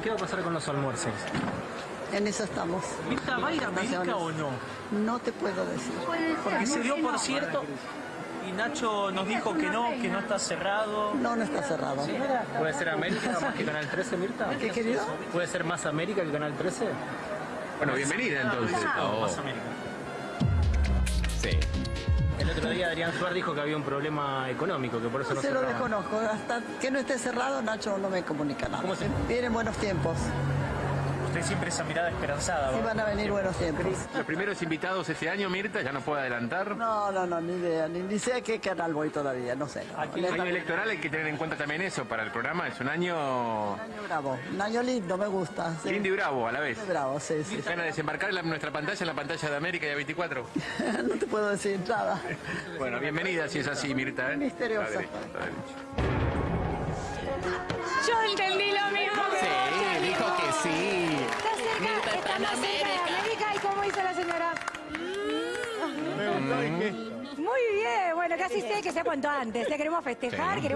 ¿qué va a pasar con los almuerzos? En eso estamos. ¿Mirta va a ir a América o no? No te puedo decir. Porque se dio por cierto y Nacho nos dijo que no, que no está cerrado. No, no está cerrado. ¿Puede ser América más que Canal 13, Mirta? ¿Qué querido? ¿Puede ser más América que Canal 13? Bueno, bienvenida entonces. Oh. Más América. El otro día Adrián Suárez dijo que había un problema económico, que por eso no Se lo desconozco. Hasta que no esté cerrado, Nacho no me comunica nada. ¿Cómo se- Vienen buenos tiempos. Usted siempre esa mirada esperanzada. Sí ¿va? van a venir buenos tiempos. Los primeros invitados este año, Mirta, ya no puedo adelantar. No, no, no, ni idea. Ni, ni sé a qué canal voy todavía. No sé. no. Aquí el Año electoral hay que tener en cuenta también eso para el programa. Es un año Un año bravo. Un año lindo, me gusta. Sí. lindo y bravo a la vez. Bravo, sí, sí. ¿Van a desembarcar en la- nuestra pantalla, en la pantalla de América y A24? no te puedo decir nada. Bueno, bienvenida si es así, Mirta. ¿eh? Misteriosa. Está derecho, está derecho. Yo entendí lo mismo que Sí, dijo que sí. Está de América. ¿Y cómo hizo la señora? Muy bien, bueno, casi sé que se cuanto antes. Le queremos festejar, queremos